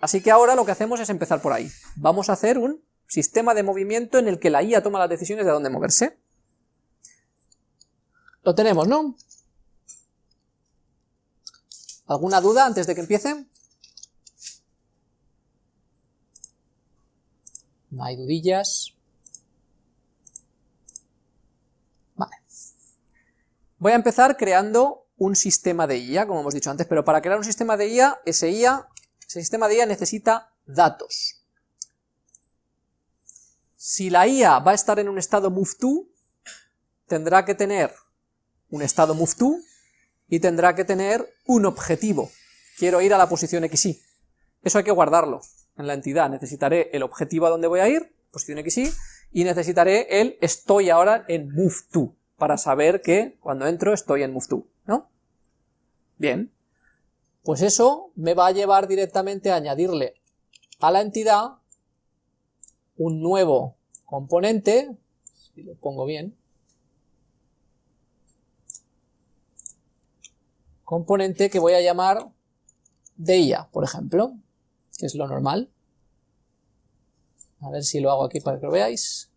Así que ahora lo que hacemos es empezar por ahí. Vamos a hacer un sistema de movimiento en el que la IA toma las decisiones de dónde moverse. Lo tenemos, ¿no? ¿Alguna duda antes de que empiece? No hay dudillas. Vale. Voy a empezar creando un sistema de IA, como hemos dicho antes, pero para crear un sistema de IA, ese IA, ese sistema de IA necesita datos. Si la IA va a estar en un estado move to, tendrá que tener un estado move to y tendrá que tener un objetivo. Quiero ir a la posición XY. Eso hay que guardarlo en la entidad. Necesitaré el objetivo a donde voy a ir, posición XY, y necesitaré el estoy ahora en move to, para saber que cuando entro estoy en move ¿no? Bien, pues eso me va a llevar directamente a añadirle a la entidad un nuevo componente, si lo pongo bien, componente que voy a llamar DIA, por ejemplo, que es lo normal. A ver si lo hago aquí para que lo veáis.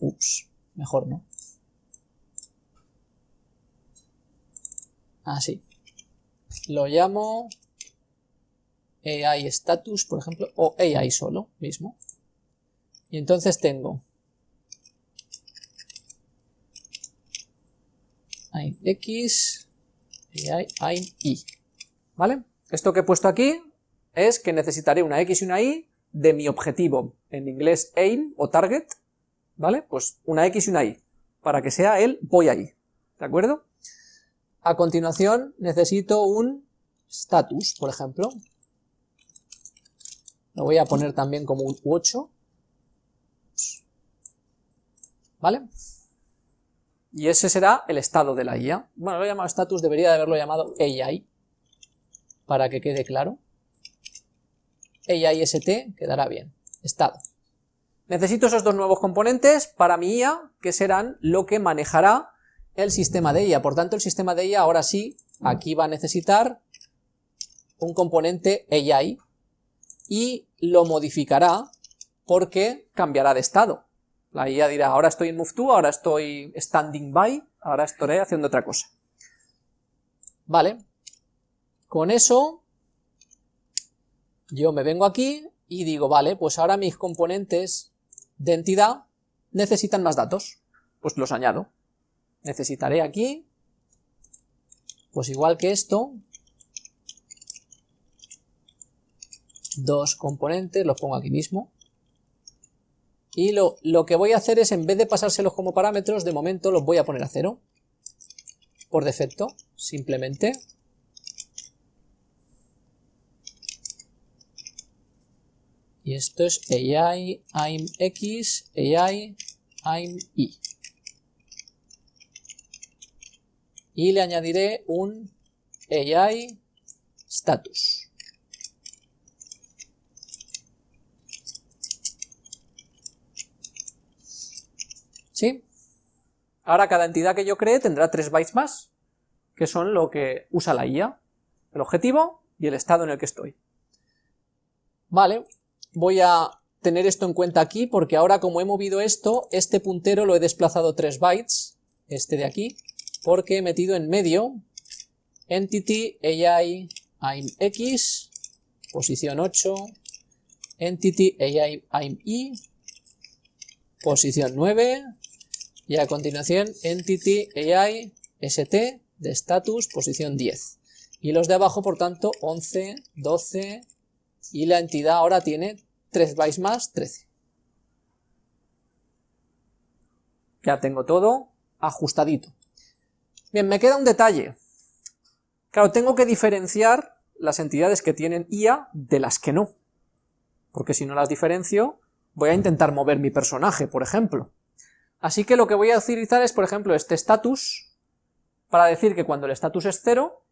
Ups, mejor no. Así. Lo llamo AI status, por ejemplo, o AI solo mismo. Y entonces tengo X hay i, ¿vale? Esto que he puesto aquí es que necesitaré una x y una y de mi objetivo, en inglés aim o target, ¿vale? Pues una x y una y, para que sea el voy ahí, ¿de acuerdo? A continuación necesito un status, por ejemplo, lo voy a poner también como un 8, ¿vale? Y ese será el estado de la IA. Bueno, lo he llamado status, debería de haberlo llamado AI, para que quede claro. AI ST quedará bien. Estado. Necesito esos dos nuevos componentes para mi IA, que serán lo que manejará el sistema de IA. Por tanto, el sistema de IA ahora sí, aquí va a necesitar un componente AI y lo modificará porque cambiará de estado. La IA dirá, ahora estoy en move to, ahora estoy standing by, ahora estaré haciendo otra cosa. Vale, con eso yo me vengo aquí y digo, vale, pues ahora mis componentes de entidad necesitan más datos, pues los añado. Necesitaré aquí, pues igual que esto, dos componentes, los pongo aquí mismo, y lo, que voy a hacer es, en vez de pasárselos como parámetros, de momento los voy a poner a cero. Por defecto, simplemente. Y esto es AI, I'm X, AI, I'm Y. Y le añadiré un AI status. ¿Sí? Ahora cada entidad que yo cree tendrá 3 bytes más, que son lo que usa la IA, el objetivo y el estado en el que estoy. Vale, voy a tener esto en cuenta aquí, porque ahora como he movido esto, este puntero lo he desplazado 3 bytes, este de aquí, porque he metido en medio entity AI I'm X, posición 8, entity AI I'm Y, posición 9, y a continuación entity AI st de status posición 10 y los de abajo por tanto 11, 12 y la entidad ahora tiene 3 bytes más 13 ya tengo todo ajustadito bien me queda un detalle claro tengo que diferenciar las entidades que tienen IA de las que no porque si no las diferencio voy a intentar mover mi personaje por ejemplo Así que lo que voy a utilizar es, por ejemplo, este status, para decir que cuando el status es cero,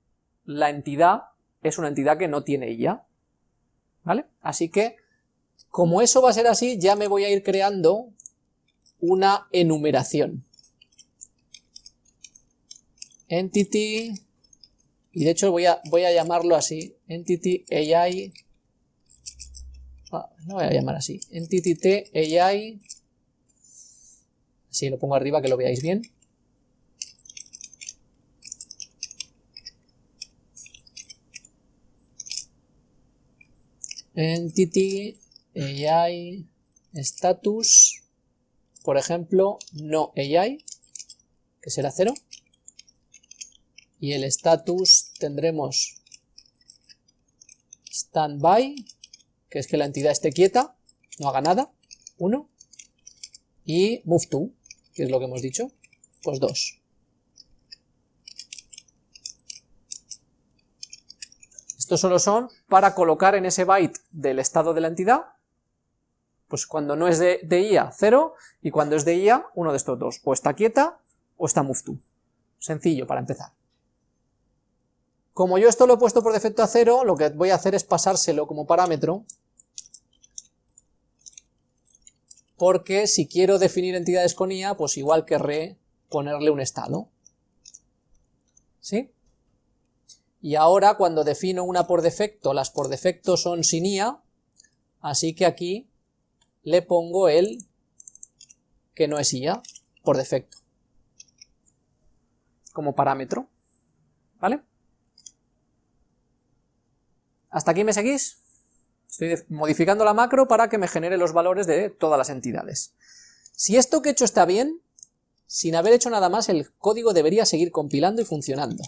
la entidad es una entidad que no tiene IA, ¿vale? Así que, como eso va a ser así, ya me voy a ir creando una enumeración. Entity, y de hecho voy a, voy a llamarlo así, Entity AI ah, no voy a llamar así, entity t AI, así lo pongo arriba que lo veáis bien, entity AI status, por ejemplo, no AI, que será cero, y el status tendremos standby, que es que la entidad esté quieta, no haga nada, 1, y move to, que es lo que hemos dicho, pues 2. Estos solo son para colocar en ese byte del estado de la entidad, pues cuando no es de, de IA, 0, y cuando es de IA, uno de estos dos, o está quieta o está move to. Sencillo para empezar. Como yo esto lo he puesto por defecto a 0, lo que voy a hacer es pasárselo como parámetro, porque si quiero definir entidades con IA, pues igual querré ponerle un estado. ¿Sí? Y ahora cuando defino una por defecto, las por defecto son sin IA, así que aquí le pongo el que no es IA por defecto, como parámetro, ¿vale? ¿Hasta aquí me seguís? Estoy modificando la macro para que me genere los valores de todas las entidades. Si esto que he hecho está bien, sin haber hecho nada más, el código debería seguir compilando y funcionando.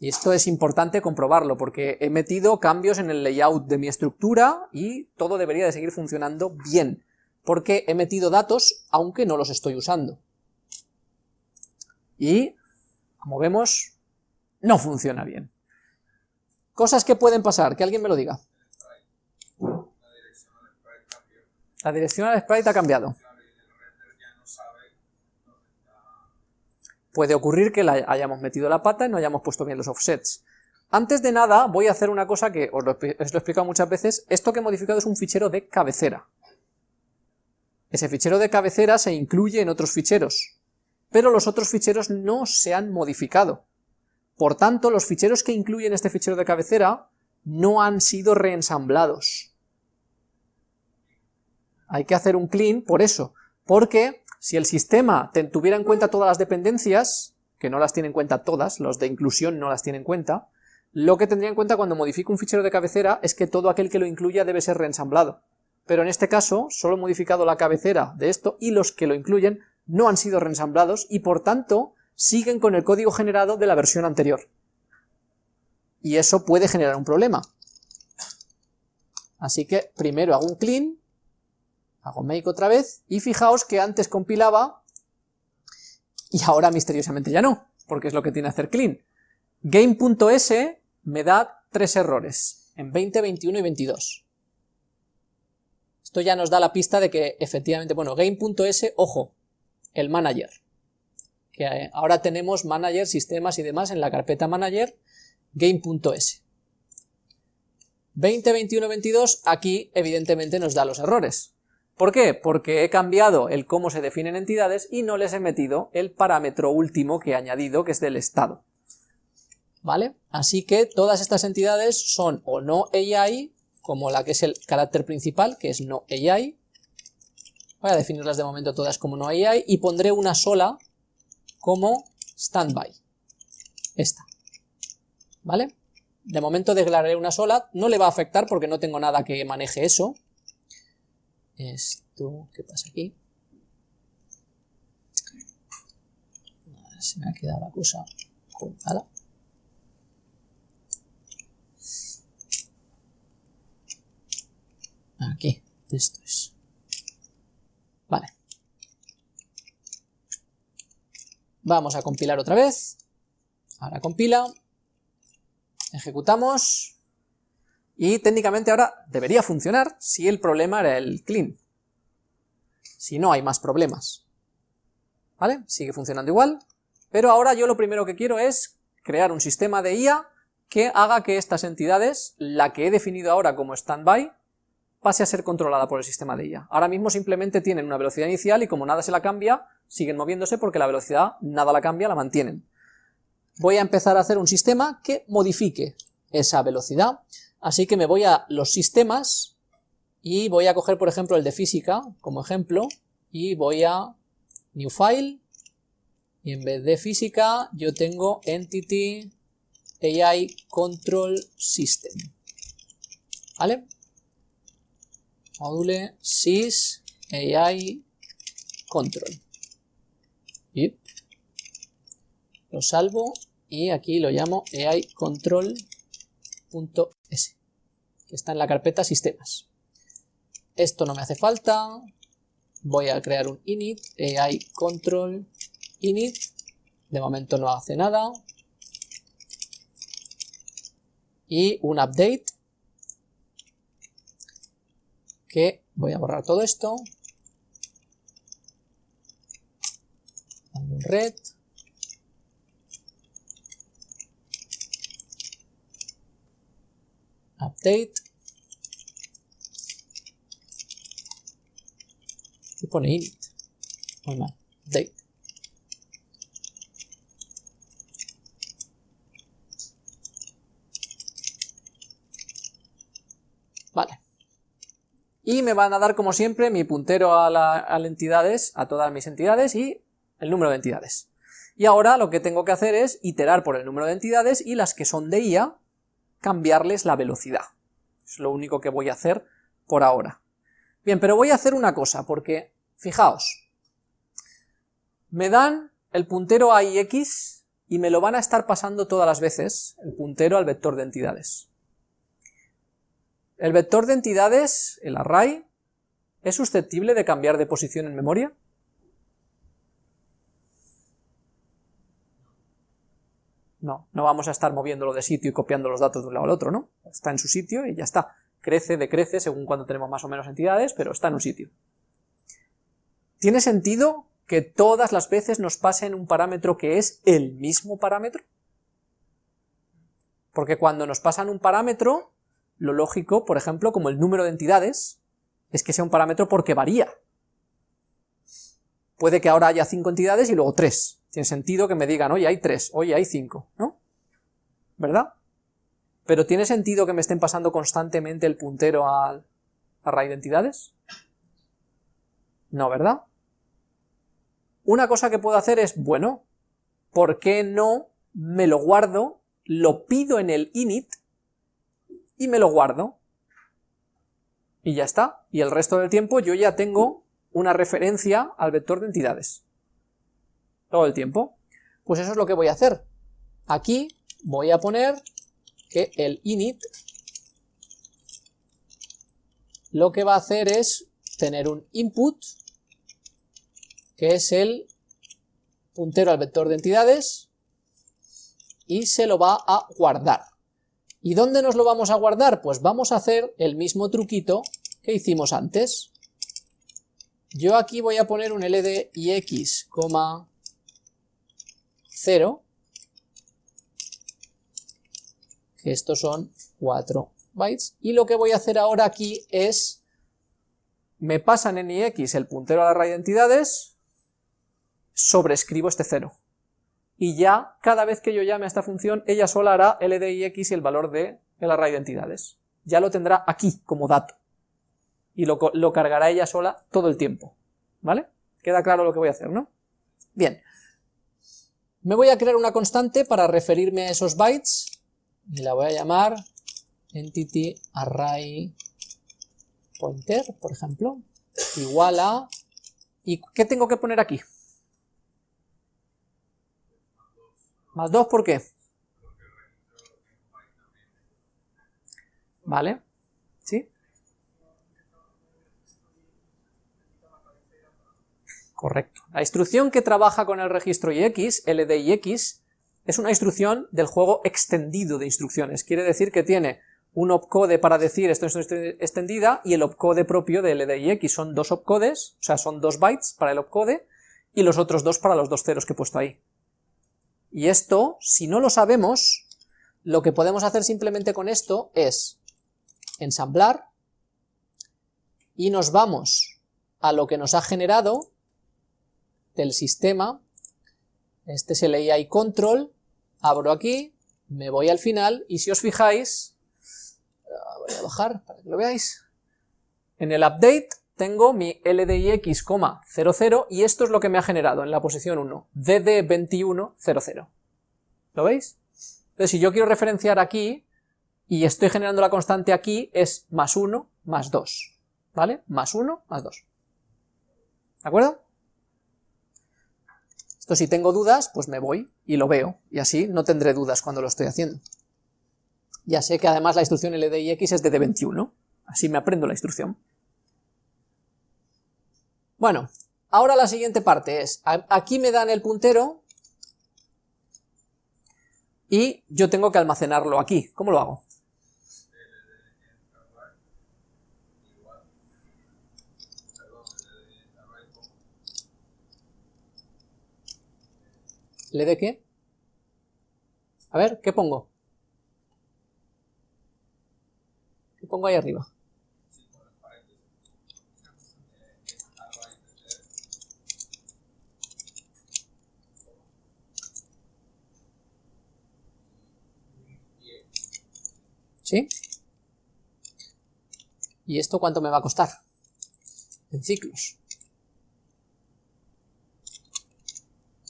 Y esto es importante comprobarlo, porque he metido cambios en el layout de mi estructura y todo debería de seguir funcionando bien, porque he metido datos aunque no los estoy usando. Y, como vemos, no funciona bien. Cosas que pueden pasar, que alguien me lo diga. La dirección al sprite ha cambiado. Puede ocurrir que la hayamos metido la pata y no hayamos puesto bien los offsets. Antes de nada, voy a hacer una cosa que os lo, he explicado muchas veces. Esto que he modificado es un fichero de cabecera. Ese fichero de cabecera se incluye en otros ficheros, pero los otros ficheros no se han modificado. Por tanto, los ficheros que incluyen este fichero de cabecera no han sido reensamblados. Hay que hacer un clean por eso, porque si el sistema tuviera en cuenta todas las dependencias, que no las tiene en cuenta todas, los de inclusión no las tiene en cuenta, lo que tendría en cuenta cuando modifico un fichero de cabecera es que todo aquel que lo incluya debe ser reensamblado. Pero en este caso, solo he modificado la cabecera de esto y los que lo incluyen no han sido reensamblados y por tanto siguen con el código generado de la versión anterior. Y eso puede generar un problema. Así que primero hago un clean, hago make otra vez, y fijaos que antes compilaba, y ahora misteriosamente ya no, porque es lo que tiene hacer clean. Game.s me da tres errores, en 20, 21 y 22. Esto ya nos da la pista de que efectivamente, bueno, game.s, ojo, el manager que eh, ahora tenemos manager, sistemas y demás en la carpeta manager game.s. 20, 21, 22, aquí evidentemente nos da los errores. ¿Por qué? Porque he cambiado el cómo se definen entidades y no les he metido el parámetro último que he añadido, que es del estado. ¿Vale? Así que todas estas entidades son o no AI, como la que es el carácter principal, que es no AI. Voy a definirlas de momento todas como no AI y pondré una sola como standby. Esta. ¿Vale? De momento declararé una sola, no le va a afectar porque no tengo nada que maneje eso. Esto, ¿qué pasa aquí? Se me ha quedado la cosa colgada. Aquí, esto es. Vale. Vamos a compilar otra vez. Ahora compila. Ejecutamos. Y técnicamente ahora debería funcionar si el problema era el clean. Si no hay más problemas. ¿Vale? Sigue funcionando igual. Pero ahora yo lo primero que quiero es crear un sistema de IA que haga que estas entidades, la que he definido ahora como standby, pase a ser controlada por el sistema de IA. Ahora mismo simplemente tienen una velocidad inicial y como nada se la cambia, siguen moviéndose porque la velocidad nada la cambia, la mantienen. Voy a empezar a hacer un sistema que modifique esa velocidad, Así que me voy a los sistemas y voy a coger, por ejemplo, el de física como ejemplo y voy a New File y en vez de física yo tengo Entity AI Control System. ¿Vale? Module sys AI control. Y lo salvo y aquí lo llamo AI control.s que está en la carpeta sistemas. Esto no me hace falta. Voy a crear un init, AI control init. De momento no hace nada. Y un update que voy a borrar todo esto. red. Update. Y pone init. Muy mal. Vale. Y me van a dar, como siempre, mi puntero a, la, a las entidades, a todas mis entidades, y el número de entidades. Y ahora lo que tengo que hacer es iterar por el número de entidades y las que son de IA, cambiarles la velocidad. Es lo único que voy a hacer por ahora. Bien, pero voy a hacer una cosa, porque, fijaos, me dan el puntero a y x y me lo van a estar pasando todas las veces, el puntero al vector de entidades. ¿El vector de entidades, el array, es susceptible de cambiar de posición en memoria? No, no vamos a estar moviéndolo de sitio y copiando los datos de un lado al otro, ¿no? Está en su sitio y ya está. Crece, decrece según cuando tenemos más o menos entidades, pero está en un sitio. ¿Tiene sentido que todas las veces nos pasen un parámetro que es el mismo parámetro? Porque cuando nos pasan un parámetro, lo lógico, por ejemplo, como el número de entidades, es que sea un parámetro porque varía. Puede que ahora haya cinco entidades y luego tres. Tiene sentido que me digan, oye, hay tres, oye, hay cinco, ¿no? ¿Verdad? Pero ¿tiene sentido que me estén pasando constantemente el puntero al array de entidades? No, ¿verdad? Una cosa que puedo hacer es, bueno, ¿por qué no me lo guardo, lo pido en el init y me lo guardo? Y ya está. Y el resto del tiempo yo ya tengo una referencia al vector de entidades todo el tiempo. Pues eso es lo que voy a hacer. Aquí voy a poner que el init lo que va a hacer es tener un input que es el puntero al vector de entidades y se lo va a guardar. ¿Y dónde nos lo vamos a guardar? Pues vamos a hacer el mismo truquito que hicimos antes. Yo aquí voy a poner un ldix, 0, que estos son 4 bytes, y lo que voy a hacer ahora aquí es, me pasan en ix el puntero a la array de entidades, sobrescribo este 0, y ya cada vez que yo llame a esta función, ella sola hará ldix y el valor de el array de entidades. Ya lo tendrá aquí como dato, y lo, lo cargará ella sola todo el tiempo, ¿vale? Queda claro lo que voy a hacer, ¿no? Bien, me voy a crear una constante para referirme a esos bytes y la voy a llamar entity array pointer, por ejemplo, igual a... ¿Y qué tengo que poner aquí? Más 2, ¿por qué? ¿Vale? ¿Sí? Correcto. La instrucción que trabaja con el registro IX, LDIX, es una instrucción del juego extendido de instrucciones. Quiere decir que tiene un opcode para decir esto es extendida y el opcode propio de LDIX. Son dos opcodes, o sea, son dos bytes para el opcode y los otros dos para los dos ceros que he puesto ahí. Y esto, si no lo sabemos, lo que podemos hacer simplemente con esto es ensamblar y nos vamos a lo que nos ha generado del sistema, este es el AI control, abro aquí, me voy al final y si os fijáis, voy a bajar para que lo veáis. En el update tengo mi LDIX,00 y esto es lo que me ha generado en la posición 1, DD2100. ¿Lo veis? Entonces si yo quiero referenciar aquí, y estoy generando la constante aquí, es más 1 más 2, ¿vale? Más 1 más 2. ¿De acuerdo? Esto si tengo dudas, pues me voy y lo veo, y así no tendré dudas cuando lo estoy haciendo. Ya sé que además la instrucción LDIX es de D21, así me aprendo la instrucción. Bueno, ahora la siguiente parte es, aquí me dan el puntero, y yo tengo que almacenarlo aquí. ¿Cómo lo hago? ¿Le de qué? A ver, ¿qué pongo? ¿Qué pongo ahí arriba? ¿Sí? ¿Y esto cuánto me va a costar? En ciclos.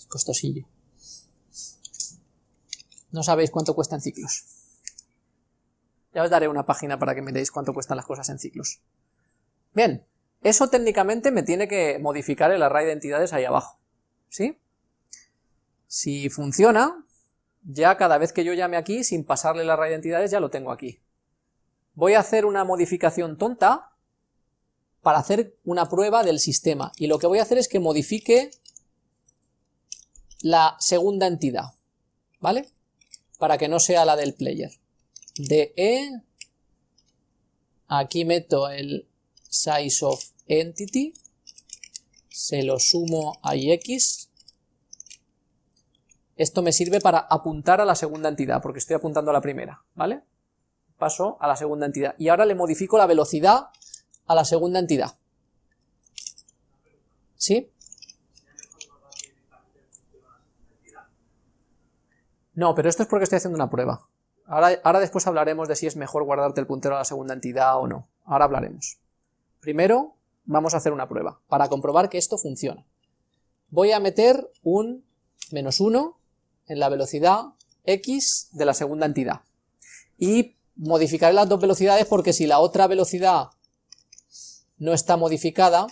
Costosillo. No sabéis cuánto cuesta en ciclos. Ya os daré una página para que miréis cuánto cuestan las cosas en ciclos. Bien, eso técnicamente me tiene que modificar el array de entidades ahí abajo. ¿Sí? Si funciona, ya cada vez que yo llame aquí, sin pasarle el array de entidades, ya lo tengo aquí. Voy a hacer una modificación tonta para hacer una prueba del sistema, y lo que voy a hacer es que modifique la segunda entidad, ¿vale? para que no sea la del player. De E, aquí meto el size of entity, se lo sumo a ix, esto me sirve para apuntar a la segunda entidad, porque estoy apuntando a la primera, ¿vale? Paso a la segunda entidad. Y ahora le modifico la velocidad a la segunda entidad. ¿Sí? No, pero esto es porque estoy haciendo una prueba. Ahora, ahora después hablaremos de si es mejor guardarte el puntero a la segunda entidad o no. Ahora hablaremos. Primero vamos a hacer una prueba para comprobar que esto funciona. Voy a meter un menos 1 en la velocidad x de la segunda entidad. Y modificaré las dos velocidades porque si la otra velocidad no está modificada,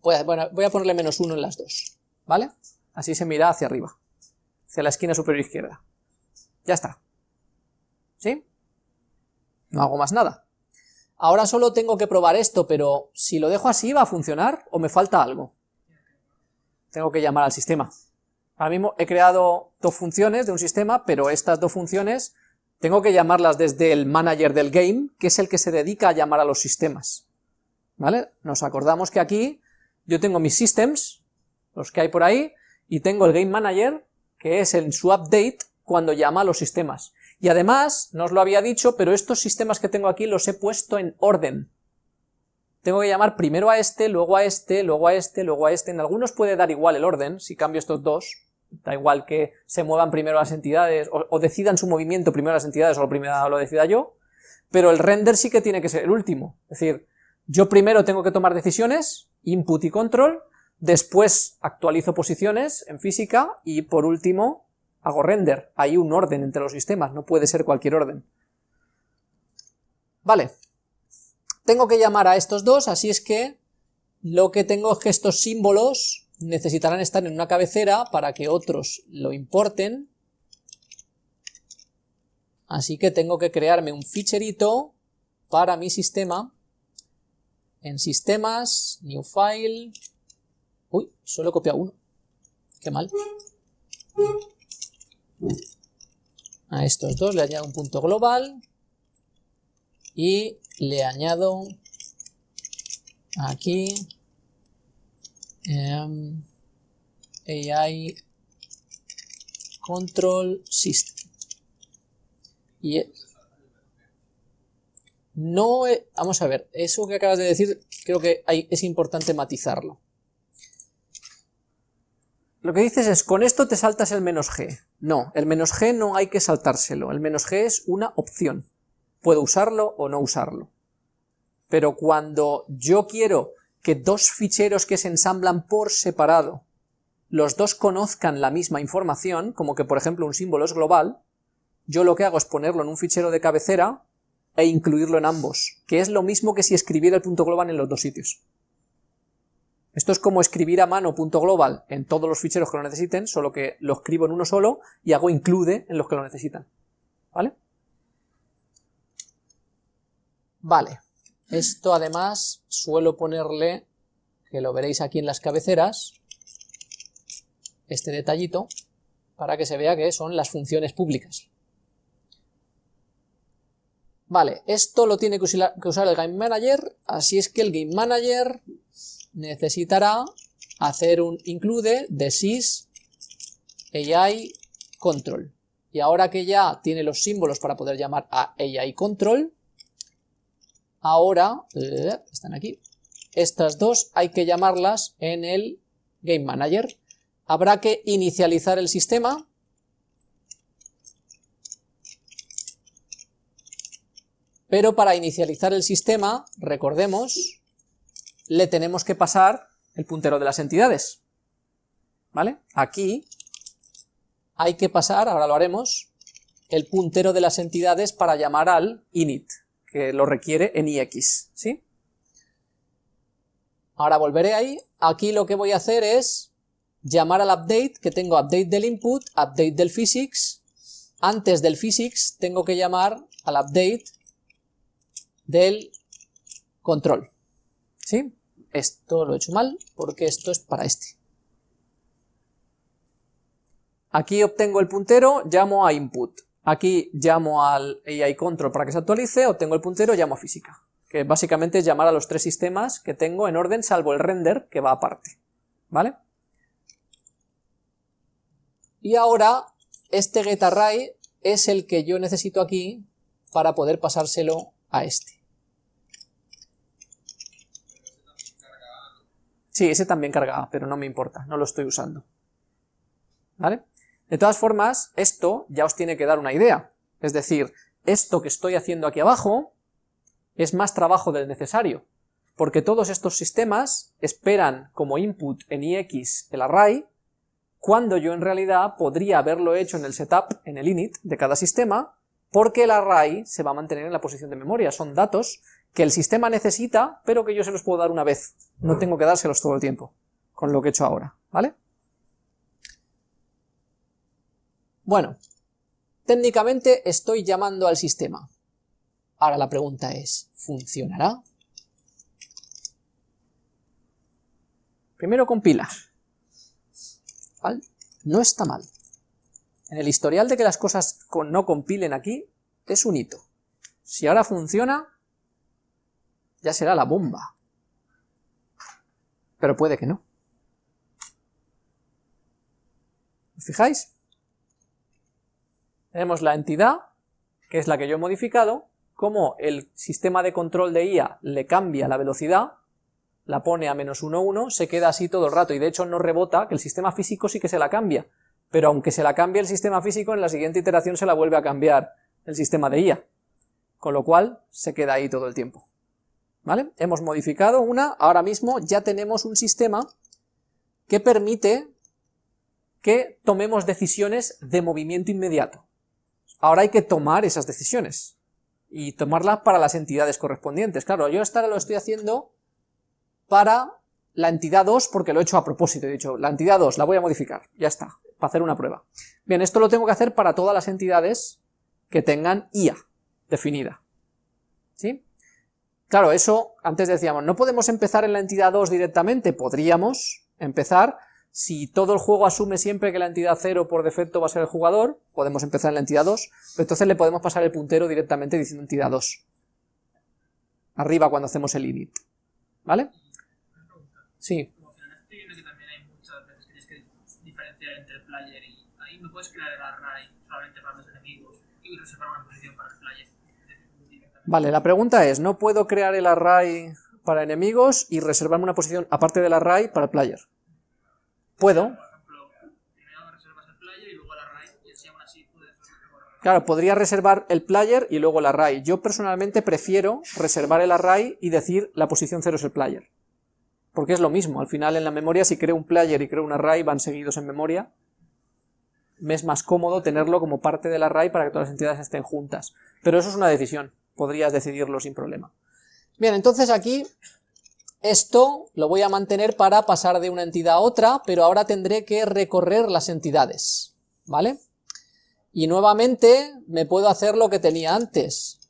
pues, bueno, voy a ponerle menos 1 en las dos, ¿vale? Así se mira hacia arriba hacia la esquina superior izquierda. Ya está. ¿Sí? No hago más nada. Ahora solo tengo que probar esto, pero si lo dejo así, ¿va a funcionar o me falta algo? Tengo que llamar al sistema. Ahora mismo he creado dos funciones de un sistema, pero estas dos funciones tengo que llamarlas desde el manager del game, que es el que se dedica a llamar a los sistemas. ¿Vale? Nos acordamos que aquí yo tengo mis systems, los que hay por ahí, y tengo el game manager, que es en su update cuando llama a los sistemas. Y además, no os lo había dicho, pero estos sistemas que tengo aquí los he puesto en orden. Tengo que llamar primero a este, luego a este, luego a este, luego a este. En algunos puede dar igual el orden, si cambio estos dos. Da igual que se muevan primero las entidades, o, decidan su movimiento primero las entidades, o lo primero lo decida yo. Pero el render sí que tiene que ser el último. Es decir, yo primero tengo que tomar decisiones, input y control, Después actualizo posiciones en física y por último hago render. Hay un orden entre los sistemas, no puede ser cualquier orden. Vale, tengo que llamar a estos dos, así es que lo que tengo es que estos símbolos necesitarán estar en una cabecera para que otros lo importen. Así que tengo que crearme un ficherito para mi sistema en sistemas, new file, Uy, solo he copiado uno. Qué mal. A estos dos le añado un punto global y le añado aquí em, AI Control System. Y no, vamos a ver, eso que acabas de decir creo que es importante matizarlo. Lo que dices es, con esto te saltas el menos g. No, el menos g no hay que saltárselo, el menos g es una opción. puedo usarlo o no usarlo. Pero cuando yo quiero que dos ficheros que se ensamblan por separado, los dos conozcan la misma información, como que por ejemplo un símbolo es global, yo lo que hago es ponerlo en un fichero de cabecera e incluirlo en ambos, que es lo mismo que si escribiera el punto global en los dos sitios. Esto es como escribir a mano punto global en todos los ficheros que lo necesiten, solo que lo escribo en uno solo y hago include en los que lo necesitan. ¿Vale? Vale. Esto además suelo ponerle, que lo veréis aquí en las cabeceras, este detallito, para que se vea que son las funciones públicas. Vale, esto lo tiene que usar el Game Manager, así es que el Game Manager necesitará hacer un include de sys AI control. Y ahora que ya tiene los símbolos para poder llamar a AI control, ahora, eh, están aquí, estas dos hay que llamarlas en el Game Manager. Habrá que inicializar el sistema, pero para inicializar el sistema, recordemos, le tenemos que pasar el puntero de las entidades, ¿vale? Aquí hay que pasar, ahora lo haremos, el puntero de las entidades para llamar al init que lo requiere en ix, ¿sí? Ahora volveré ahí, aquí lo que voy a hacer es llamar al update, que tengo update del input, update del physics, antes del physics tengo que llamar al update del control, ¿sí? Esto lo he hecho mal, porque esto es para este. Aquí obtengo el puntero, llamo a input. Aquí llamo al AI control para que se actualice, obtengo el puntero, llamo a física, que básicamente es llamar a los tres sistemas que tengo en orden, salvo el render, que va aparte, ¿vale? Y ahora, este getArray es el que yo necesito aquí para poder pasárselo a este. Sí, ese también carga pero no me importa, no lo estoy usando. ¿Vale? De todas formas, esto ya os tiene que dar una idea. Es decir, esto que estoy haciendo aquí abajo es más trabajo del necesario, porque todos estos sistemas esperan como input en ix el array, cuando yo en realidad podría haberlo hecho en el setup, en el init de cada sistema, porque el array se va a mantener en la posición de memoria, son datos que el sistema necesita, pero que yo se los puedo dar una vez, no tengo que dárselos todo el tiempo, con lo que he hecho ahora, ¿vale? Bueno, técnicamente estoy llamando al sistema. Ahora la pregunta es, ¿funcionará? Primero compila. ¿Vale? No está mal. En el historial de que las cosas no compilen aquí, es un hito. Si ahora funciona, ya será la bomba. Pero puede que no. ¿Os fijáis? Tenemos la entidad, que es la que yo he modificado, como el sistema de control de IA le cambia la velocidad, la pone a menos 1,1, se queda así todo el rato, y de hecho no rebota, que el sistema físico sí que se la cambia, pero aunque se la cambie el sistema físico, en la siguiente iteración se la vuelve a cambiar el sistema de IA, con lo cual se queda ahí todo el tiempo. ¿Vale? Hemos modificado una, ahora mismo ya tenemos un sistema que permite que tomemos decisiones de movimiento inmediato. Ahora hay que tomar esas decisiones y tomarlas para las entidades correspondientes. Claro, yo esta lo estoy haciendo para la entidad 2 porque lo he hecho a propósito, he dicho, la entidad 2 la voy a modificar, ya está, para hacer una prueba. Bien, esto lo tengo que hacer para todas las entidades que tengan IA definida. ¿Sí? Claro, eso, antes decíamos, no podemos empezar en la entidad 2 directamente, podríamos empezar si todo el juego asume siempre que la entidad 0 por defecto va a ser el jugador, podemos empezar en la entidad 2, pero entonces le podemos pasar el puntero directamente diciendo entidad 2. Arriba cuando hacemos el init. ¿Vale? Sí. No puedes crear el array solamente para los enemigos y reservar una posición para el player. Vale, la pregunta es, ¿no puedo crear el array para enemigos y reservarme una posición aparte del array para el player? Puedo. Claro, podría reservar el player y luego el array. Yo personalmente prefiero reservar el array y decir la posición 0 es el player. Porque es lo mismo, al final en la memoria si creo un player y creo un array van seguidos en memoria. Me es más cómodo tenerlo como parte del array para que todas las entidades estén juntas. Pero eso es una decisión, podrías decidirlo sin problema. Bien, entonces aquí esto lo voy a mantener para pasar de una entidad a otra, pero ahora tendré que recorrer las entidades, ¿vale? Y nuevamente me puedo hacer lo que tenía antes.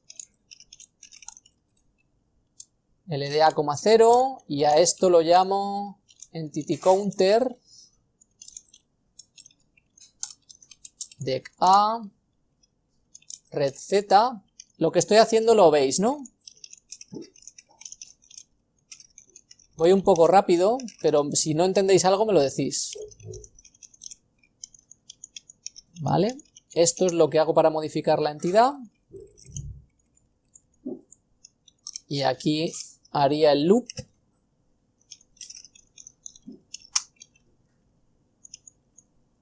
LDA, 0 y a esto lo llamo entity counter dec A red Z. Lo que estoy haciendo lo veis, ¿no? Voy un poco rápido, pero si no entendéis algo me lo decís. ¿Vale? Esto es lo que hago para modificar la entidad. Y aquí haría el loop.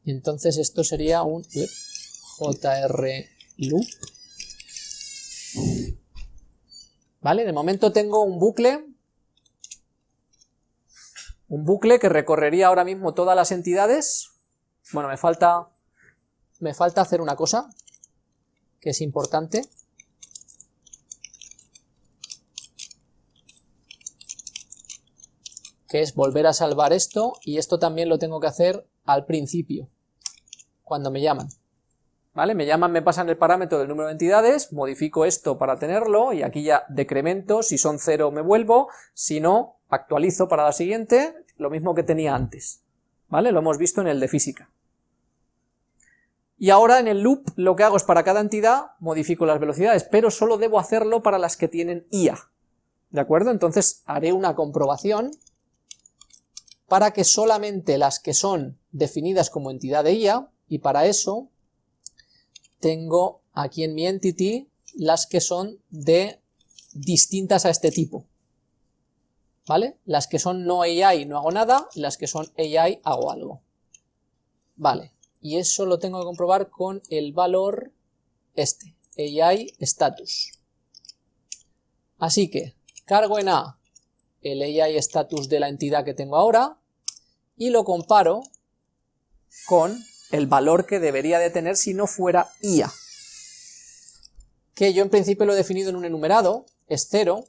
Y entonces esto sería un jr loop. ¿Vale? De momento tengo un bucle un bucle que recorrería ahora mismo todas las entidades. Bueno, me falta, me falta hacer una cosa, que es importante. Que es volver a salvar esto, y esto también lo tengo que hacer al principio, cuando me llaman. ¿Vale? Me llaman, me pasan el parámetro del número de entidades, modifico esto para tenerlo, y aquí ya decremento, si son cero me vuelvo, si no, actualizo para la siguiente, lo mismo que tenía antes, ¿vale? Lo hemos visto en el de física. Y ahora en el loop lo que hago es para cada entidad modifico las velocidades, pero solo debo hacerlo para las que tienen IA, ¿de acuerdo? Entonces haré una comprobación para que solamente las que son definidas como entidad de IA, y para eso tengo aquí en mi entity las que son de distintas a este tipo, ¿vale? Las que son no AI no hago nada, las que son AI hago algo. Vale, y eso lo tengo que comprobar con el valor este, AI status. Así que cargo en A el AI status de la entidad que tengo ahora y lo comparo con el valor que debería de tener si no fuera IA. Que yo en principio lo he definido en un enumerado, es 0,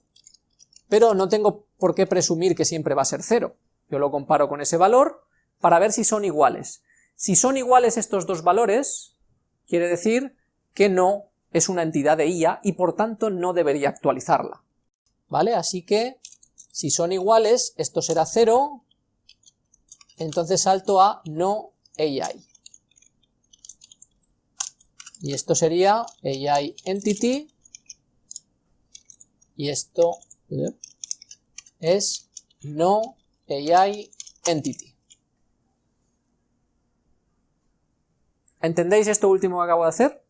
pero no tengo por qué presumir que siempre va a ser 0. Yo lo comparo con ese valor para ver si son iguales. Si son iguales estos dos valores, quiere decir que no es una entidad de IA y por tanto no debería actualizarla. ¿Vale? Así que si son iguales, esto será 0, entonces salto a no AI. Y esto sería AI entity, y esto es no AI entity. ¿Entendéis esto último que acabo de hacer?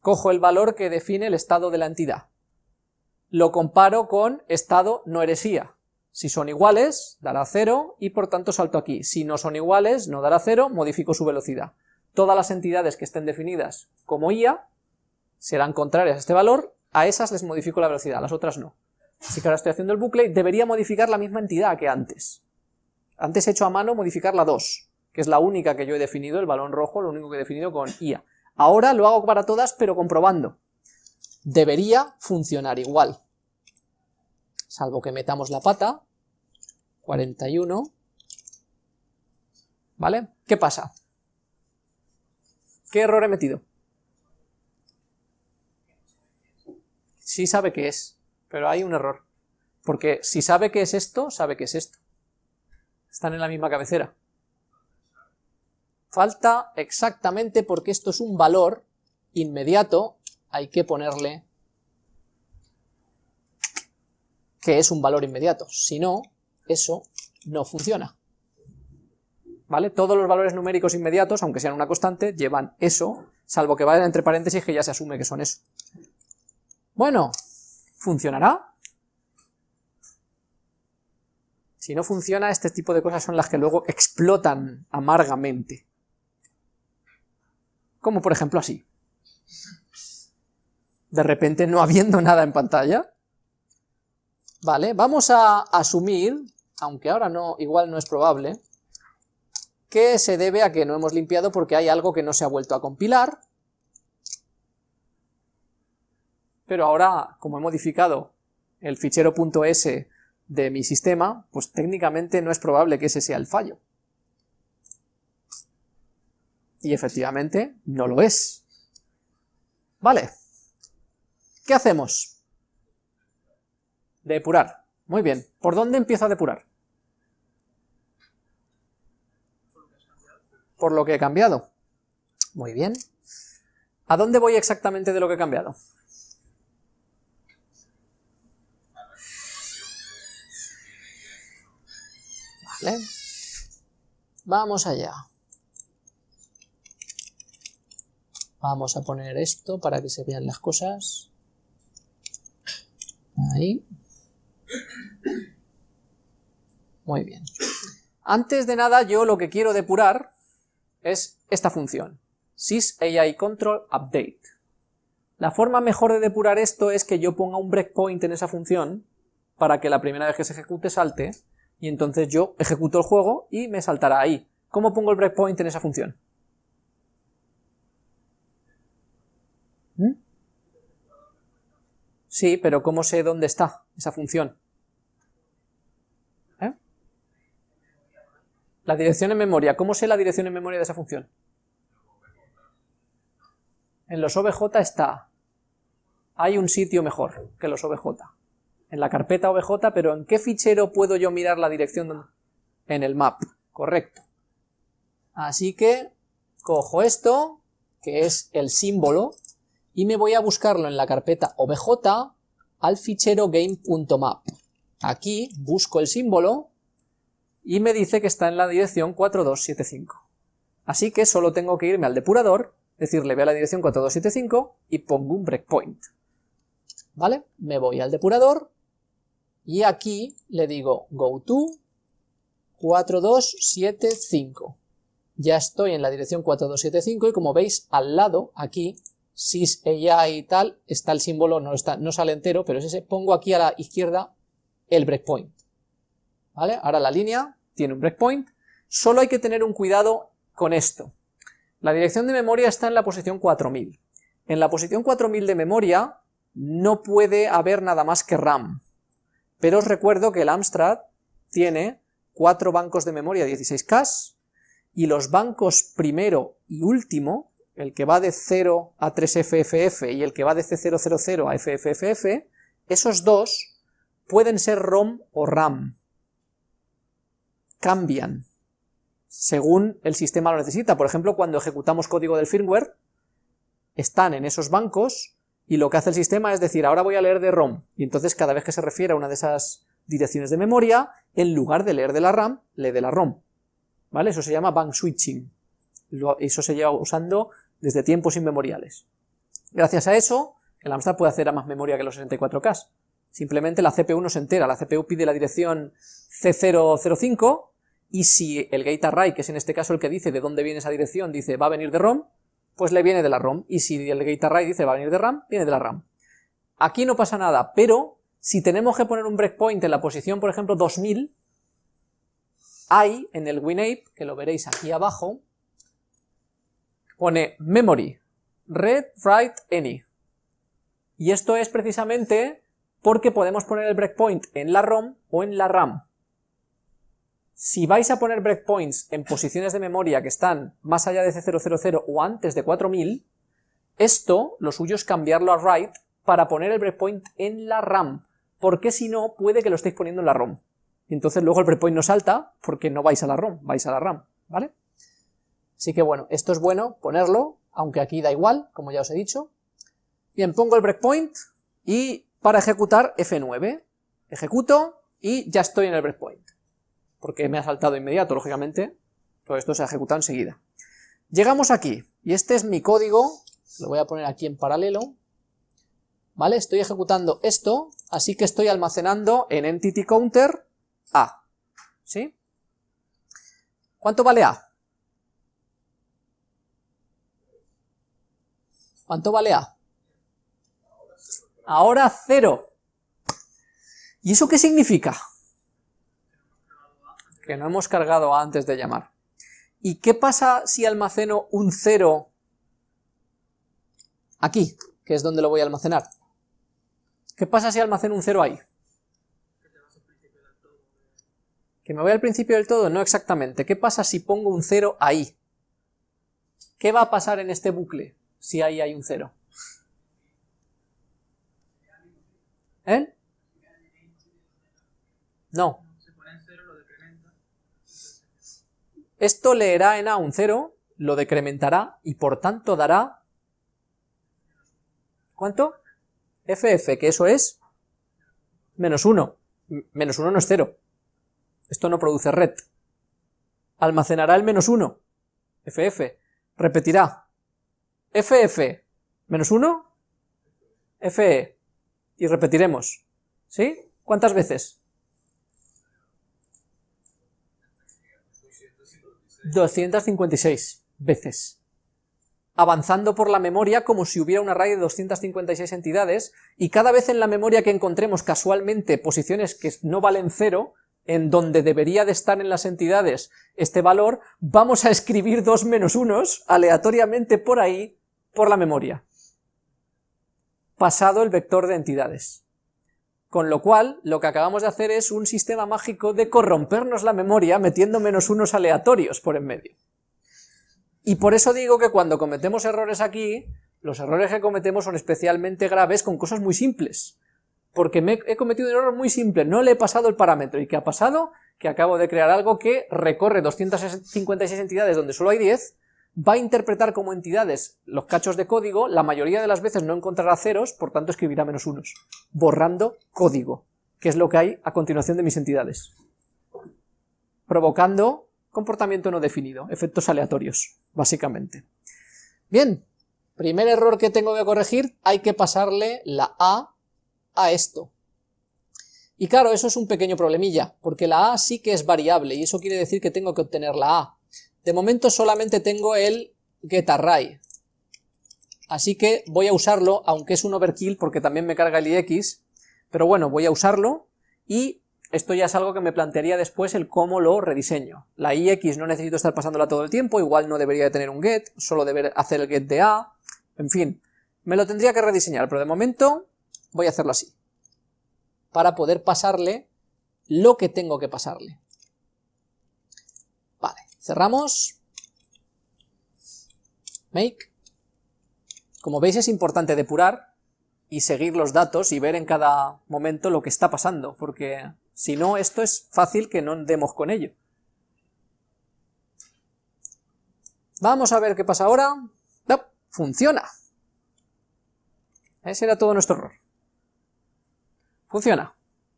Cojo el valor que define el estado de la entidad. Lo comparo con estado no eresía. Si son iguales, dará 0 y por tanto salto aquí. Si no son iguales, no dará 0, modifico su velocidad. Todas las entidades que estén definidas como IA serán contrarias a este valor, a esas les modifico la velocidad, a las otras no. Así que ahora estoy haciendo el bucle, debería modificar la misma entidad que antes. Antes he hecho a mano modificar la 2, que es la única que yo he definido, el balón rojo, lo único que he definido con IA. Ahora lo hago para todas, pero comprobando. Debería funcionar igual. Salvo que metamos la pata. 41. ¿Vale? ¿Qué pasa? ¿Qué error he metido? Sí sabe qué es pero hay un error. Porque si sabe que es esto, sabe que es esto. Están en la misma cabecera. Falta exactamente porque esto es un valor inmediato, hay que ponerle que es un valor inmediato. Si no, eso no funciona. ¿Vale? Todos los valores numéricos inmediatos, aunque sean una constante, llevan eso, salvo que vayan entre paréntesis que ya se asume que son eso. Bueno, ¿Funcionará? Si no funciona, este tipo de cosas son las que luego explotan amargamente. Como por ejemplo así. De repente no habiendo nada en pantalla. Vale, vamos a asumir, aunque ahora no, igual no es probable, que se debe a que no hemos limpiado porque hay algo que no se ha vuelto a compilar, pero ahora, como he modificado el fichero .s de mi sistema, pues técnicamente no es probable que ese sea el fallo. Y efectivamente no lo es. Vale. ¿Qué hacemos? Depurar. Muy bien. ¿Por dónde empiezo a depurar? Por lo que he cambiado. Muy bien. ¿A dónde voy exactamente de lo que he cambiado? Vale. Vamos allá. Vamos a poner esto para que se vean las cosas. Ahí. Muy bien. Antes de nada, yo lo que quiero depurar es esta función, sysAIControlUpdate. La forma mejor de depurar esto es que yo ponga un breakpoint en esa función para que la primera vez que se ejecute salte, y entonces yo ejecuto el juego y me saltará ahí. ¿Cómo pongo el breakpoint en esa función? ¿Mm? Sí, pero ¿cómo sé dónde está esa función? ¿Eh? La dirección en memoria. ¿Cómo sé la dirección en memoria de esa función? En los OBJ está. Hay un sitio mejor que los OBJ. En la carpeta OBJ, pero ¿en qué fichero puedo yo mirar la dirección? En el map, correcto. Así que cojo esto, que es el símbolo, y me voy a buscarlo en la carpeta obj al fichero game.map. Aquí busco el símbolo y me dice que está en la dirección 4275. Así que solo tengo que irme al depurador, decirle ve a la dirección 4275 y pongo un breakpoint. ¿Vale? Me voy al depurador y aquí le digo go to 4275. Ya estoy en la dirección 4275 y como veis al lado, aquí, sys ella y tal, está el símbolo, no, está, no sale entero, pero es ese, pongo aquí a la izquierda el breakpoint. ¿Vale? Ahora la línea tiene un breakpoint, solo hay que tener un cuidado con esto. La dirección de memoria está en la posición 4000. En la posición 4000 de memoria no puede haber nada más que RAM. Pero os recuerdo que el Amstrad tiene cuatro bancos de memoria 16K y los bancos primero y último el que va de 0 a 3FFF y el que va de C000 a FFFF, esos dos pueden ser ROM o RAM. Cambian según el sistema lo necesita. Por ejemplo, cuando ejecutamos código del firmware, están en esos bancos y lo que hace el sistema es decir, ahora voy a leer de ROM, y entonces cada vez que se refiere a una de esas direcciones de memoria, en lugar de leer de la RAM, lee de la ROM. ¿Vale? Eso se llama bank switching. Eso se lleva usando desde tiempos inmemoriales. Gracias a eso, el Amstrad puede hacer a más memoria que los 64K. Simplemente la CPU no se entera, la CPU pide la dirección C005 y si el gate array, que es en este caso el que dice de dónde viene esa dirección, dice va a venir de ROM, pues le viene de la ROM, y si el gate array dice va a venir de RAM, viene de la RAM. Aquí no pasa nada, pero si tenemos que poner un breakpoint en la posición, por ejemplo, 2000, hay en el WinApe, que lo veréis aquí abajo, pone memory, read, write, any. Y esto es precisamente porque podemos poner el breakpoint en la ROM o en la RAM. Si vais a poner breakpoints en posiciones de memoria que están más allá de C000 o antes de 4000, esto, lo suyo es cambiarlo a write para poner el breakpoint en la RAM, porque si no, puede que lo estéis poniendo en la ROM. Y entonces luego el breakpoint no salta porque no vais a la ROM, vais a la RAM, ¿vale? Así que bueno, esto es bueno ponerlo, aunque aquí da igual, como ya os he dicho. Bien, pongo el breakpoint y para ejecutar F9. Ejecuto y ya estoy en el breakpoint. Porque me ha saltado inmediato, lógicamente, todo esto se ha ejecutado enseguida. Llegamos aquí, y este es mi código, lo voy a poner aquí en paralelo, ¿vale? Estoy ejecutando esto, así que estoy almacenando en entity counter A, ¿sí? ¿Cuánto vale A? ¿Cuánto vale A? Ahora cero. ¿Y eso qué significa? Que no hemos cargado antes de llamar. ¿Y qué pasa si almaceno un cero aquí, que es donde lo voy a almacenar? ¿Qué pasa si almaceno un cero ahí? ¿Que me voy al principio del todo? No exactamente. ¿Qué pasa si pongo un cero ahí? ¿Qué va a pasar en este bucle si ahí hay un cero? ¿Eh? No. Esto leerá en A un 0, lo decrementará y por tanto dará... ¿Cuánto? FF, que eso es menos 1. Menos 1 no es 0. Esto no produce red. Almacenará el menos 1. FF. Repetirá. FF. Menos 1. FE. Y repetiremos. ¿Sí? ¿Cuántas veces? 256 veces. Avanzando por la memoria como si hubiera un array de 256 entidades, y cada vez en la memoria que encontremos casualmente posiciones que no valen cero, en donde debería de estar en las entidades este valor, vamos a escribir dos menos unos aleatoriamente por ahí, por la memoria. Pasado el vector de entidades. Con lo cual, lo que acabamos de hacer es un sistema mágico de corrompernos la memoria metiendo menos unos aleatorios por en medio. Y por eso digo que cuando cometemos errores aquí, los errores que cometemos son especialmente graves con cosas muy simples. Porque he cometido un error muy simple, no le he pasado el parámetro. ¿Y qué ha pasado? Que acabo de crear algo que recorre 256 entidades donde solo hay 10, va a interpretar como entidades los cachos de código, la mayoría de las veces no encontrará ceros, por tanto escribirá menos unos, borrando código, que es lo que hay a continuación de mis entidades, provocando comportamiento no definido, efectos aleatorios, básicamente. Bien, primer error que tengo que corregir, hay que pasarle la A a esto. Y claro, eso es un pequeño problemilla, porque la A sí que es variable, y eso quiere decir que tengo que obtener la A. De momento solamente tengo el getArray, así que voy a usarlo, aunque es un overkill porque también me carga el ix, pero bueno, voy a usarlo y esto ya es algo que me plantearía después el cómo lo rediseño. La ix no necesito estar pasándola todo el tiempo, igual no debería de tener un get, solo deber hacer el get de a, en fin, me lo tendría que rediseñar, pero de momento voy a hacerlo así, para poder pasarle lo que tengo que pasarle. Cerramos. Make. Como veis es importante depurar y seguir los datos y ver en cada momento lo que está pasando, porque si no esto es fácil que no demos con ello. Vamos a ver qué pasa ahora. No, funciona. Ese era todo nuestro error. Funciona.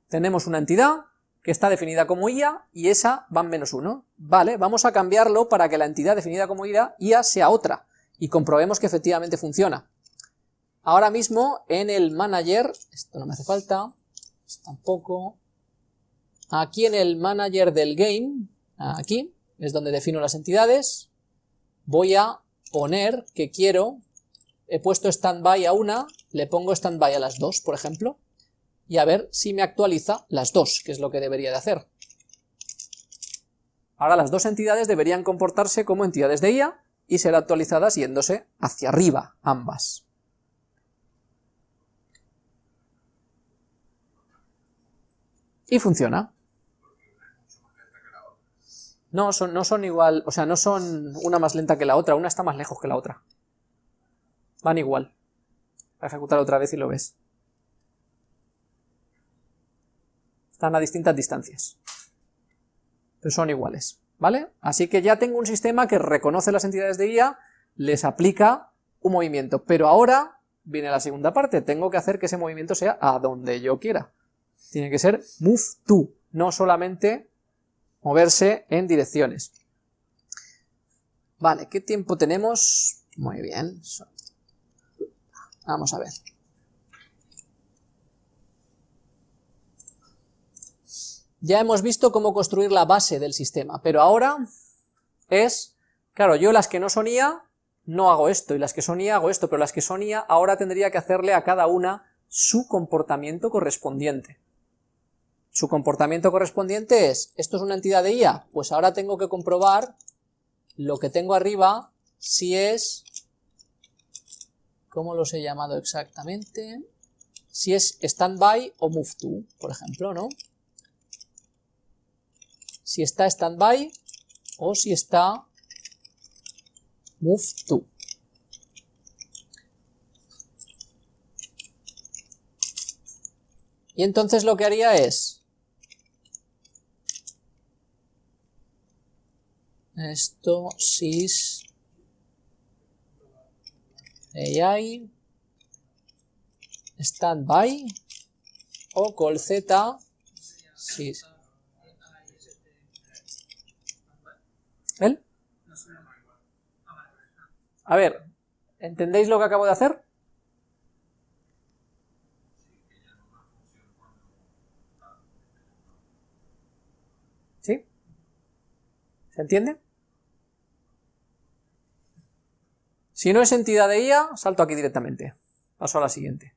Tenemos una entidad que está definida como IA y esa va en menos 1. Vale, vamos a cambiarlo para que la entidad definida como IA, IA sea otra y comprobemos que efectivamente funciona. Ahora mismo en el manager, esto no me hace falta, tampoco, aquí en el manager del game, aquí, es donde defino las entidades, voy a poner que quiero, he puesto standby a una, le pongo standby a las dos, por ejemplo, y a ver si me actualiza las dos, que es lo que debería de hacer. Ahora las dos entidades deberían comportarse como entidades de IA y ser actualizadas yéndose hacia arriba, ambas. Y funciona. No son, no son igual, o sea, no son una más lenta que la otra, una está más lejos que la otra. Van igual. A ejecutar otra vez y lo ves. Están a distintas distancias. Pero son iguales, ¿vale? Así que ya tengo un sistema que reconoce las entidades de IA, les aplica un movimiento, pero ahora viene la segunda parte, tengo que hacer que ese movimiento sea a donde yo quiera. Tiene que ser move to, no solamente moverse en direcciones. Vale, ¿qué tiempo tenemos? Muy bien. Vamos a ver. Ya hemos visto cómo construir la base del sistema, pero ahora es, claro, yo las que no son IA no hago esto, y las que son IA hago esto, pero las que son IA ahora tendría que hacerle a cada una su comportamiento correspondiente. Su comportamiento correspondiente es, ¿esto es una entidad de IA? Pues ahora tengo que comprobar lo que tengo arriba, si es, ¿cómo los he llamado exactamente? Si es standby o move to, por ejemplo, ¿no? Si está standby o si está move to. Y entonces lo que haría es esto sys AI standby o call z ¿El? A ver, ¿entendéis lo que acabo de hacer? ¿Sí? ¿Se entiende? Si no es entidad de IA, salto aquí directamente. Paso a la siguiente.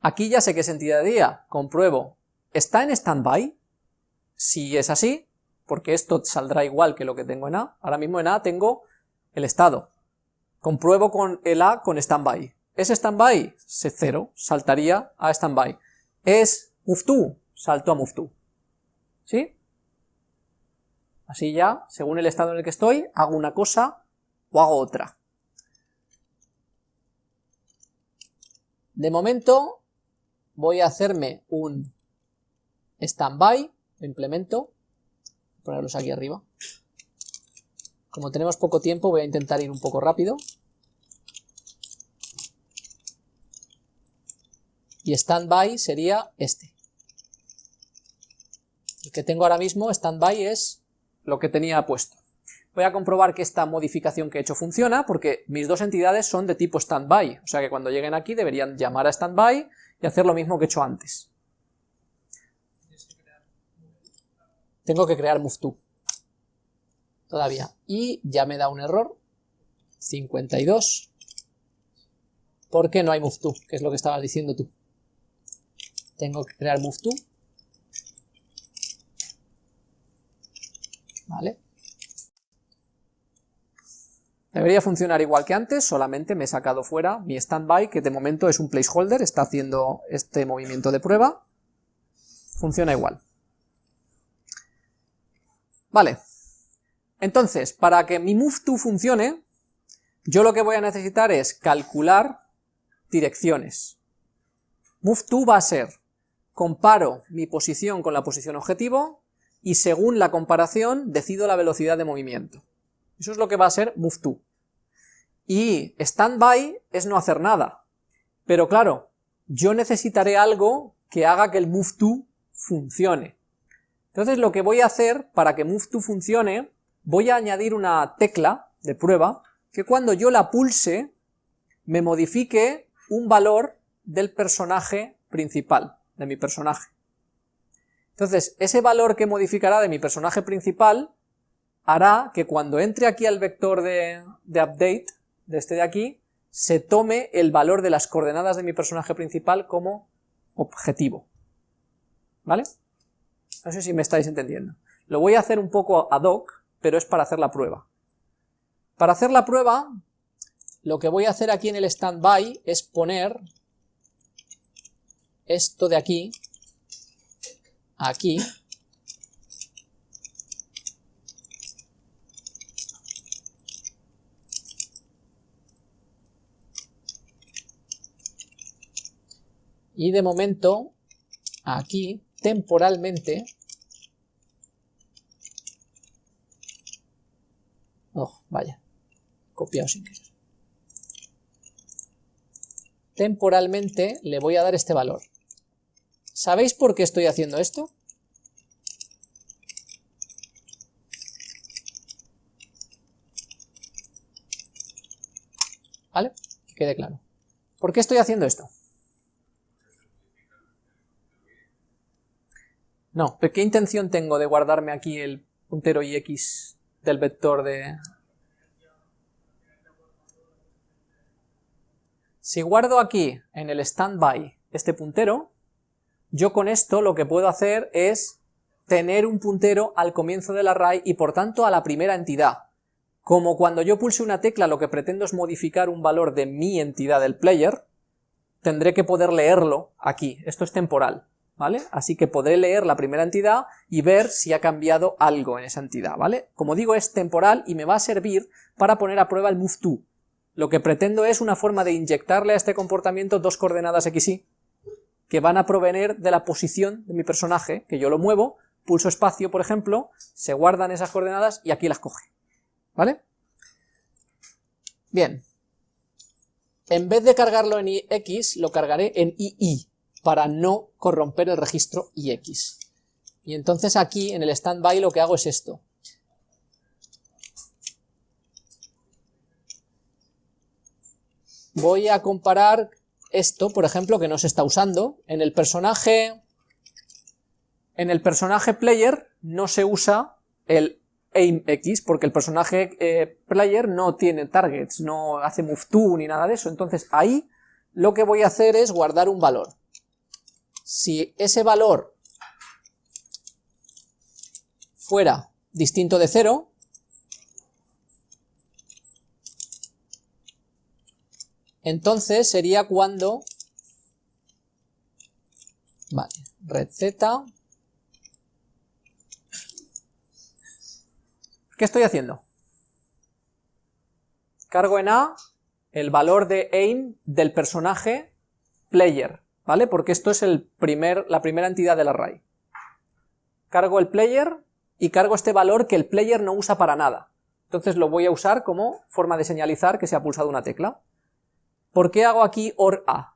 Aquí ya sé que es entidad de IA. Compruebo. ¿Está en standby? Si es así, porque esto saldrá igual que lo que tengo en A. Ahora mismo en A tengo el estado. Compruebo con el A con standby. ¿Es standby? Se cero, saltaría a standby. ¿Es move to? Salto a move to. ¿Sí? Así ya, según el estado en el que estoy, hago una cosa o hago otra. De momento voy a hacerme un standby, lo implemento, ponerlos aquí arriba. Como tenemos poco tiempo voy a intentar ir un poco rápido. Y standby sería este. El que tengo ahora mismo, standby, es lo que tenía puesto. Voy a comprobar que esta modificación que he hecho funciona, porque mis dos entidades son de tipo standby, o sea que cuando lleguen aquí deberían llamar a standby y hacer lo mismo que he hecho antes. Tengo que crear move todavía, y ya me da un error, 52, ¿por qué no hay move Que es lo que estabas diciendo tú. Tengo que crear move ¿Vale? Debería funcionar igual que antes, solamente me he sacado fuera mi standby, que de momento es un placeholder, está haciendo este movimiento de prueba. Funciona igual. Vale. Entonces, para que mi move funcione, yo lo que voy a necesitar es calcular direcciones. Move va a ser, comparo mi posición con la posición objetivo, y según la comparación decido la velocidad de movimiento. Eso es lo que va a ser move to. Y standby es no hacer nada. Pero claro, yo necesitaré algo que haga que el move to funcione. Entonces lo que voy a hacer para que move to funcione, voy a añadir una tecla de prueba que cuando yo la pulse me modifique un valor del personaje principal, de mi personaje. Entonces, ese valor que modificará de mi personaje principal hará que cuando entre aquí al vector de, update, de este de aquí, se tome el valor de las coordenadas de mi personaje principal como objetivo. ¿Vale? No sé si me estáis entendiendo. Lo voy a hacer un poco ad hoc, pero es para hacer la prueba. Para hacer la prueba, lo que voy a hacer aquí en el standby es poner esto de aquí, aquí, y de momento aquí temporalmente oh vaya copiado sin querer temporalmente le voy a dar este valor ¿sabéis por qué estoy haciendo esto? ¿Vale? Que quede claro. ¿Por qué estoy haciendo esto? No, ¿pero qué intención tengo de guardarme aquí el puntero ix del vector de... Si guardo aquí, en el standby, este puntero, yo con esto lo que puedo hacer es tener un puntero al comienzo del array y por tanto a la primera entidad. Como cuando yo pulse una tecla lo que pretendo es modificar un valor de mi entidad del player, tendré que poder leerlo aquí, esto es temporal, ¿vale? Así que podré leer la primera entidad y ver si ha cambiado algo en esa entidad, ¿vale? Como digo, es temporal y me va a servir para poner a prueba el move Lo que pretendo es una forma de inyectarle a este comportamiento dos coordenadas XY que van a provenir de la posición de mi personaje, que yo lo muevo, pulso espacio, por ejemplo, se guardan esas coordenadas y aquí las coge, ¿vale? Bien, en vez de cargarlo en X, lo cargaré en II, para no corromper el registro IX. Y entonces aquí, en el standby, lo que hago es esto. Voy a comparar esto, por ejemplo, que no se está usando. En el personaje, en el personaje player no se usa el aim X, porque el personaje eh, player no tiene targets, no hace move to ni nada de eso, entonces ahí lo que voy a hacer es guardar un valor. Si ese valor fuera distinto de cero, entonces sería cuando, vale, red z, ¿Qué estoy haciendo? Cargo en A el valor de aim del personaje player, ¿vale? Porque esto es el primer, la primera entidad del array. Cargo el player y cargo este valor que el player no usa para nada. Entonces lo voy a usar como forma de señalizar que se ha pulsado una tecla. ¿Por qué hago aquí OR A?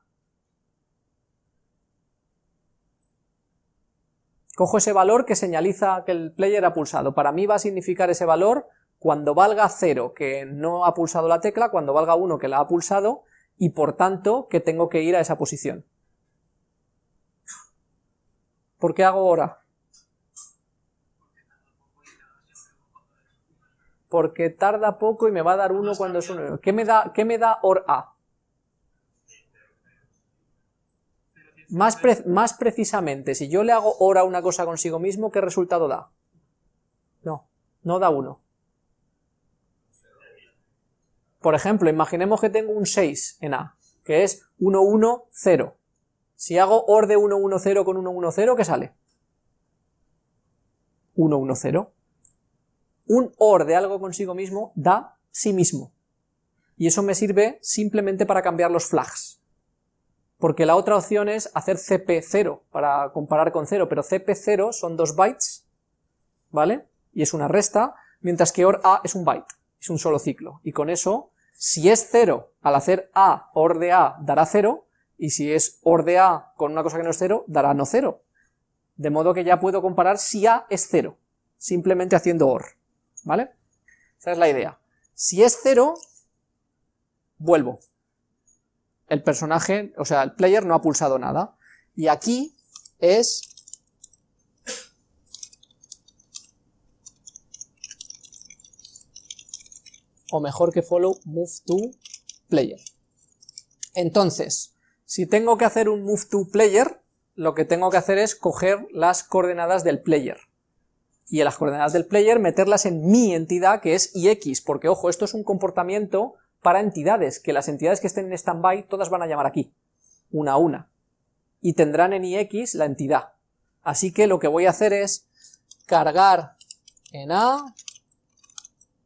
Cojo ese valor que señaliza que el player ha pulsado. Para mí va a significar ese valor cuando valga 0 que no ha pulsado la tecla, cuando valga 1 que la ha pulsado, y por tanto que tengo que ir a esa posición. ¿Por qué hago ahora? Porque tarda poco y me va a dar 1 cuando es 1. ¿Qué me da, qué me da OR A? Más, más precisamente, si yo le hago hora una cosa consigo mismo, ¿qué resultado da? No, no da 1. Por ejemplo, imaginemos que tengo un 6 en A, que es 1, 1, 0. Si hago OR de 1, 1, 0 con 1, 1, 0, ¿qué sale? 1, 1, 0. Un OR de algo consigo mismo da sí mismo. Y eso me sirve simplemente para cambiar los flags porque la otra opción es hacer cp0 para comparar con 0, pero cp0 son dos bytes, ¿vale? Y es una resta, mientras que OR A es un byte, es un solo ciclo, y con eso, si es 0 al hacer A, OR de A dará 0, y si es OR de A con una cosa que no es 0, dará no 0. De modo que ya puedo comparar si A es 0, simplemente haciendo OR, ¿vale? Esa es la idea. Si es 0, vuelvo, el personaje, o sea, el player no ha pulsado nada. Y aquí es o mejor que follow move to player. Entonces, si tengo que hacer un move to player, lo que tengo que hacer es coger las coordenadas del player. Y en las coordenadas del player meterlas en mi entidad que es ix, porque ojo, esto es un comportamiento para entidades, que las entidades que estén en standby todas van a llamar aquí, una a una, y tendrán en ix la entidad. Así que lo que voy a hacer es cargar en A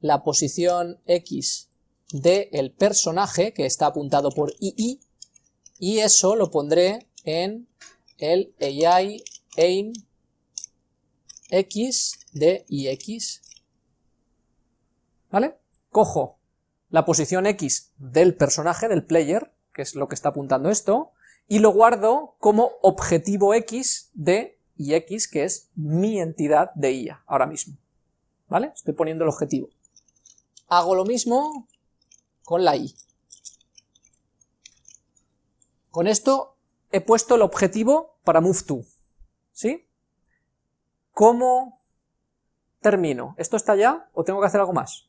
la posición X del personaje, que está apuntado por II, y eso lo pondré en el AI aim X de IX. ¿Vale? Cojo la posición X del personaje, del player, que es lo que está apuntando esto, y lo guardo como objetivo X de X, que es mi entidad de IA, ahora mismo. ¿Vale? Estoy poniendo el objetivo. Hago lo mismo con la Y. Con esto he puesto el objetivo para move to. ¿Sí? ¿Cómo termino? ¿Esto está ya o tengo que hacer algo más?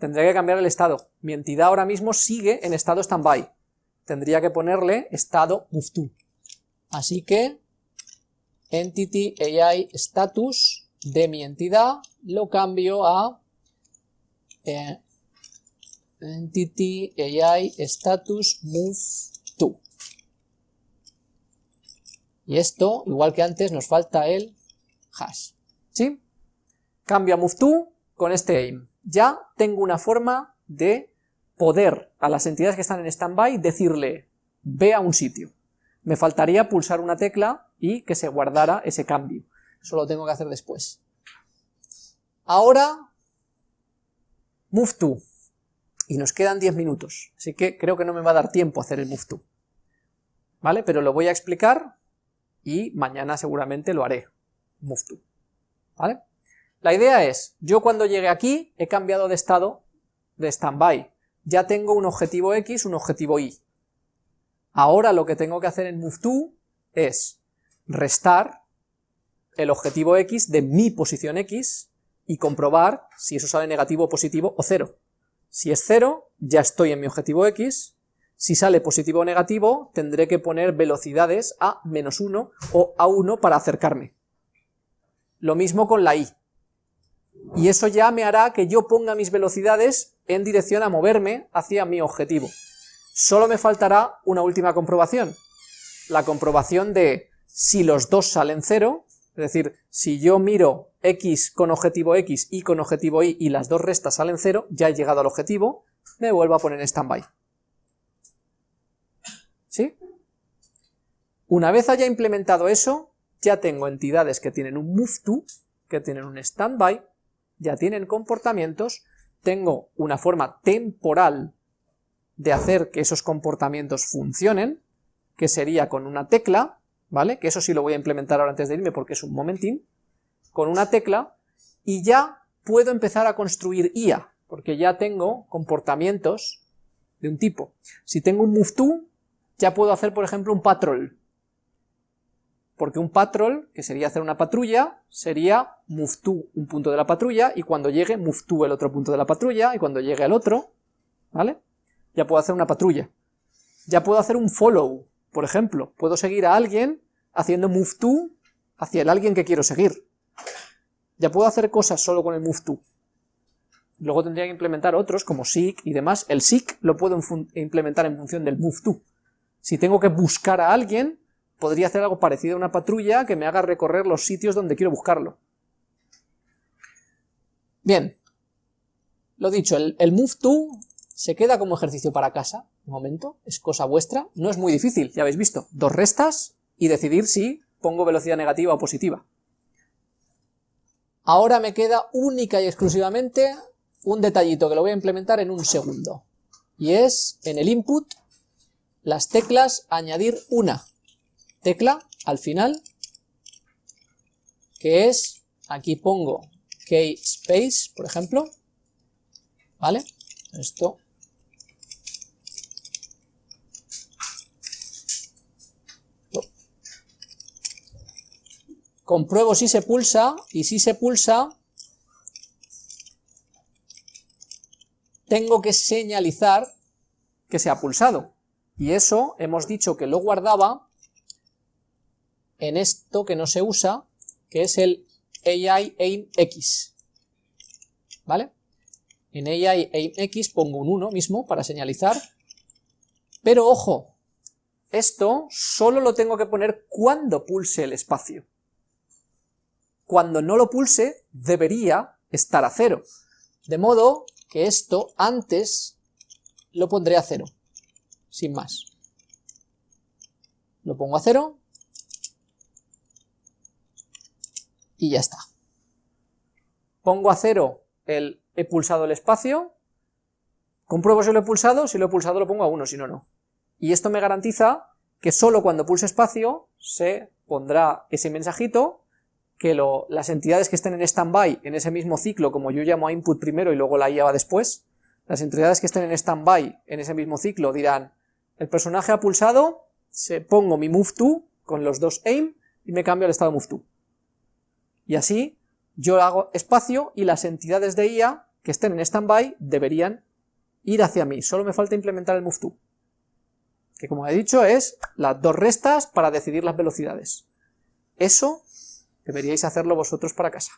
tendría que cambiar el estado. Mi entidad ahora mismo sigue en estado standby. Tendría que ponerle estado move Así que entity AI status de mi entidad lo cambio a eh, entity AI status move to. Y esto, igual que antes, nos falta el hash. ¿Sí? Cambio a move to con este aim. Ya tengo una forma de poder a las entidades que están en standby decirle ve a un sitio. Me faltaría pulsar una tecla y que se guardara ese cambio. Eso lo tengo que hacer después. Ahora, move to. Y nos quedan 10 minutos, así que creo que no me va a dar tiempo a hacer el move to. ¿Vale? Pero lo voy a explicar y mañana seguramente lo haré. Move to. ¿Vale? La idea es, yo cuando llegue aquí he cambiado de estado de standby. Ya tengo un objetivo X, un objetivo Y. Ahora lo que tengo que hacer en move es restar el objetivo X de mi posición X y comprobar si eso sale negativo, positivo o cero. Si es cero, ya estoy en mi objetivo X, si sale positivo o negativo, tendré que poner velocidades a menos 1 o a 1 para acercarme. Lo mismo con la Y. Y eso ya me hará que yo ponga mis velocidades en dirección a moverme hacia mi objetivo. Solo me faltará una última comprobación, la comprobación de si los dos salen cero, es decir, si yo miro x con objetivo x y con objetivo y y las dos restas salen cero, ya he llegado al objetivo, me vuelvo a poner en standby. ¿Sí? Una vez haya implementado eso, ya tengo entidades que tienen un move to, que tienen un standby, ya tienen comportamientos, tengo una forma temporal de hacer que esos comportamientos funcionen, que sería con una tecla, ¿vale? Que eso sí lo voy a implementar ahora antes de irme porque es un momentín, con una tecla, y ya puedo empezar a construir IA, porque ya tengo comportamientos de un tipo. Si tengo un move to, ya puedo hacer, por ejemplo, un patrol, porque un patrol, que sería hacer una patrulla, sería move to un punto de la patrulla, y cuando llegue move to el otro punto de la patrulla, y cuando llegue al otro, ¿vale? Ya puedo hacer una patrulla. Ya puedo hacer un follow, por ejemplo, puedo seguir a alguien haciendo move to hacia el alguien que quiero seguir. Ya puedo hacer cosas solo con el move to. Luego tendría que implementar otros, como seek y demás. El seek lo puedo implementar en función del move to. Si tengo que buscar a alguien, podría hacer algo parecido a una patrulla que me haga recorrer los sitios donde quiero buscarlo. Bien, lo dicho, el, move to se queda como ejercicio para casa, un momento, es cosa vuestra, no es muy difícil, ya habéis visto, dos restas y decidir si pongo velocidad negativa o positiva. Ahora me queda única y exclusivamente un detallito que lo voy a implementar en un segundo, y es en el input las teclas añadir una. Tecla al final, que es, aquí pongo key space, por ejemplo, ¿vale? Esto compruebo si se pulsa, y si se pulsa, tengo que señalizar que se ha pulsado. Y eso hemos dicho que lo guardaba en esto que no se usa, que es el AI aim X. ¿Vale? En AI aim X pongo un 1 mismo para señalizar, pero ojo, esto solo lo tengo que poner cuando pulse el espacio. Cuando no lo pulse, debería estar a cero. De modo que esto antes lo pondré a cero, sin más. Lo pongo a cero, y ya está. Pongo a cero el he pulsado el espacio, compruebo si lo he pulsado, si lo he pulsado lo pongo a 1, si no, no. Y esto me garantiza que solo cuando pulse espacio se pondrá ese mensajito, que las entidades que estén en standby en ese mismo ciclo, como yo llamo a input primero y luego la IA va después, las entidades que estén en standby en ese mismo ciclo dirán, el personaje ha pulsado, se pongo mi move to con los dos aim y me cambio al estado move to. Y así yo hago espacio y las entidades de IA, que estén en standby deberían ir hacia mí, solo me falta implementar el move to, que como he dicho es las dos restas para decidir las velocidades. Eso deberíais hacerlo vosotros para casa.